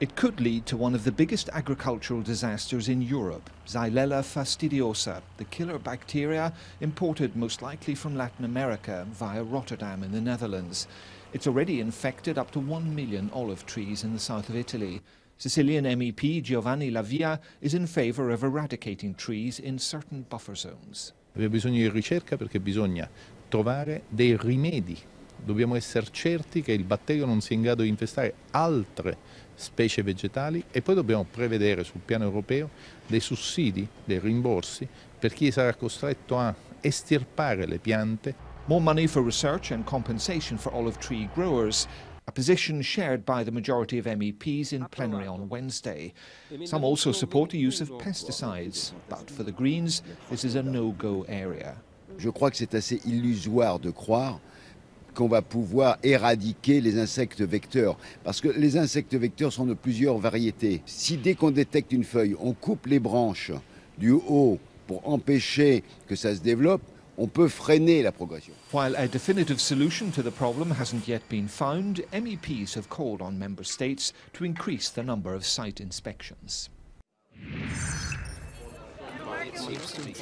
It could lead to one of the biggest agricultural disasters in Europe, Xylella fastidiosa, the killer bacteria imported most likely from Latin America via Rotterdam in the Netherlands. It's already infected up to one million olive trees in the south of Italy. Sicilian MEP Giovanni Lavia is in favour of eradicating trees in certain buffer zones. Abbiamo bisogno di ricerca perché bisogna trovare dei rimedi. Dobbiamo essere certi che il batterio non sia in grado di infestare altre specie vegetali e poi dobbiamo prevedere sul piano europeo dei sussidi, dei rimborsi per chi sarà costretto a estirpare le piante. More money for research and compensation for olive tree growers a position shared by the majority of MEPs in plenary on Wednesday. Some also support the use of pesticides, but for the Greens, this is a no-go area. Je crois que c'est assez illusoire de croire qu'on va pouvoir éradiquer les insectes vecteurs. Parce que les insectes vecteurs sont de plusieurs variétés. Si dès qu'on détecte une feuille, on coupe les branches du haut pour empêcher que ça se développe, on peut freiner la progression. While a definitive solution to the problem hasn't yet been found, MEPs have called on member states to increase the number of site inspections. Seems to be